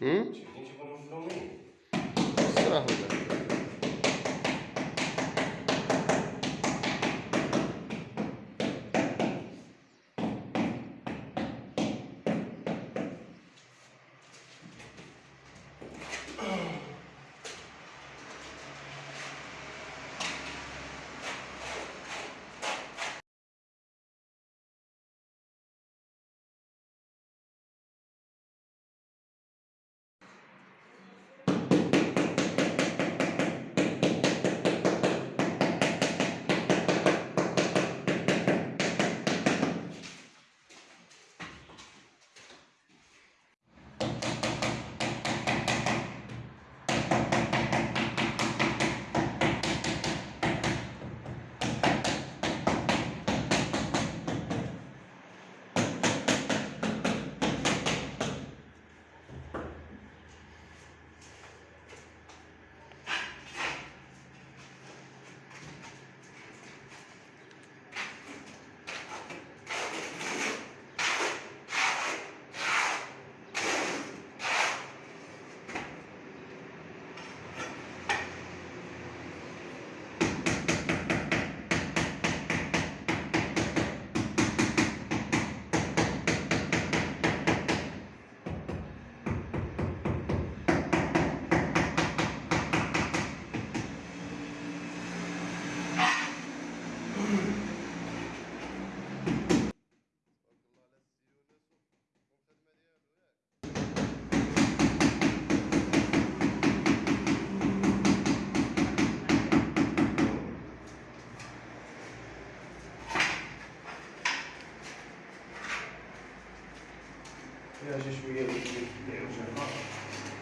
Hı? Çekince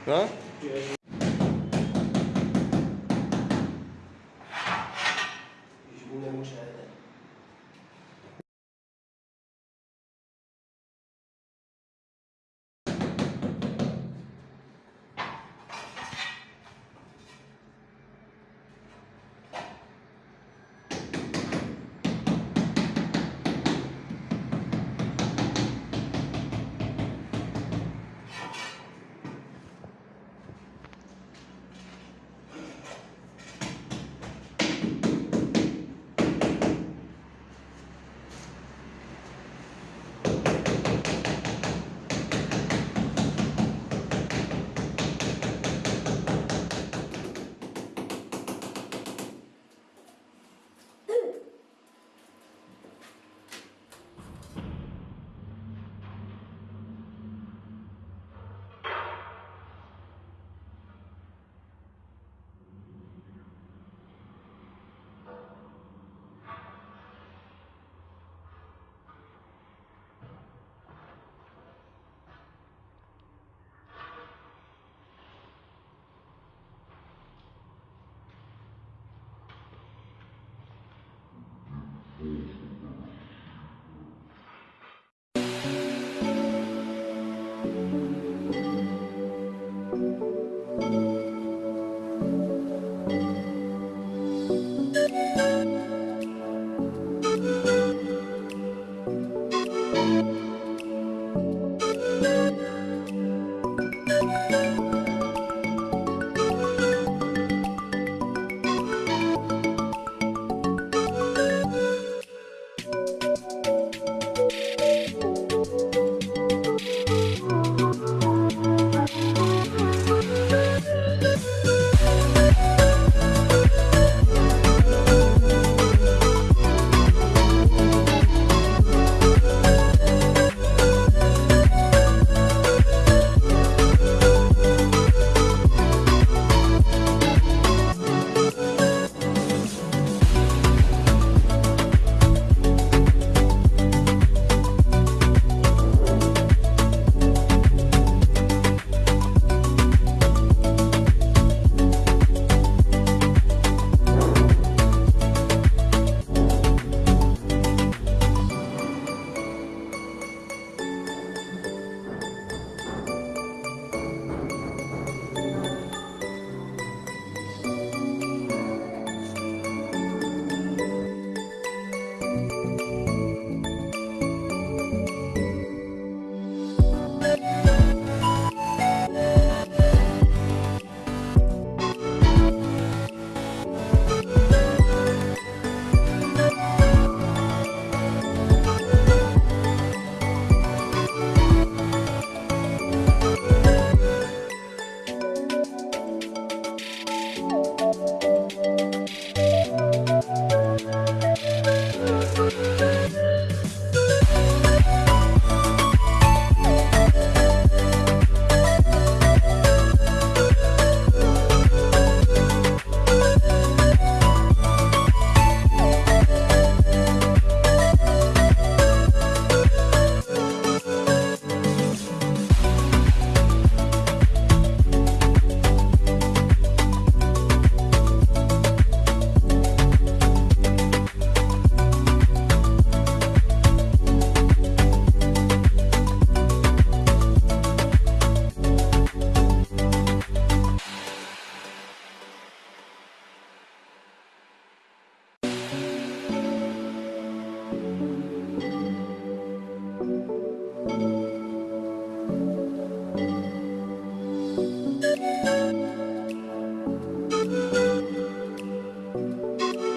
Ja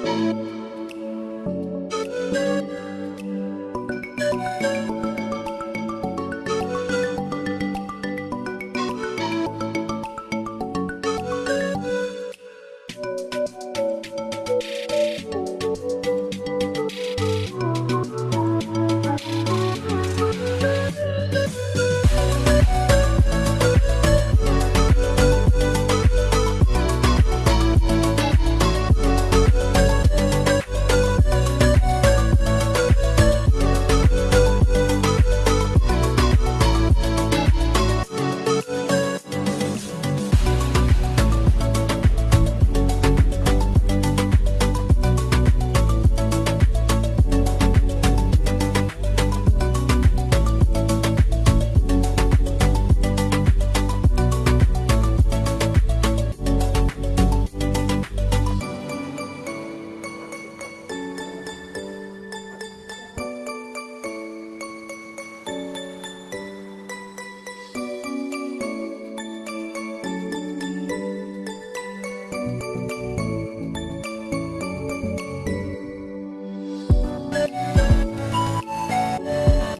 Música